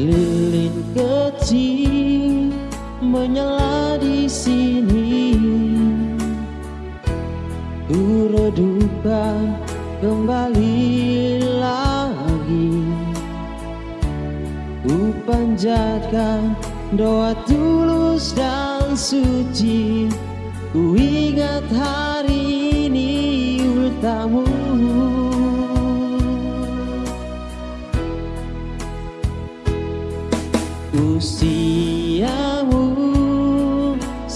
Lilin kecil menyala di sini. Ku redupkan kembali lagi. Ku panjatkan doa tulus dan suci. Ku ingat hari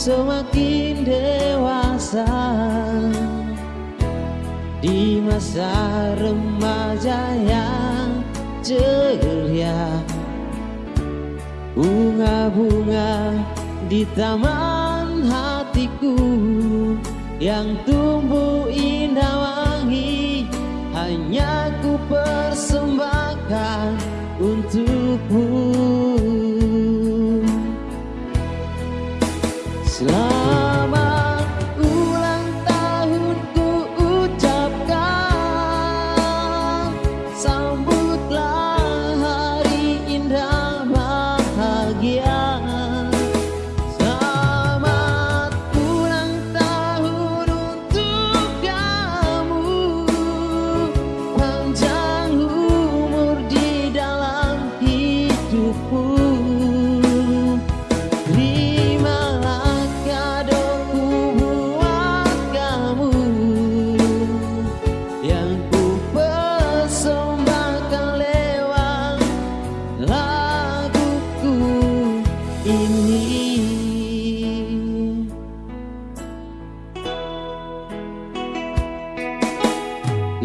semakin dewasa. Di masa remaja yang ceria Bunga-bunga di taman hatiku Yang tumbuh indah wangi Hanya ku persembahkan untukmu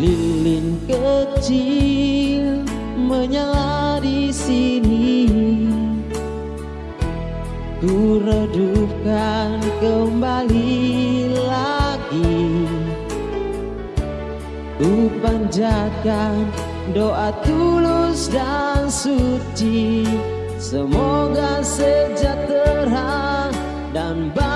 Lilin kecil menyala di sini. Ku redupkan kembali lagi. Ku panjatkan doa tulus dan suci. Semoga sejahtera dan bahagia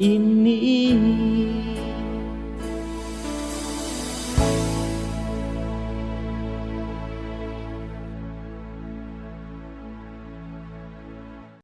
ini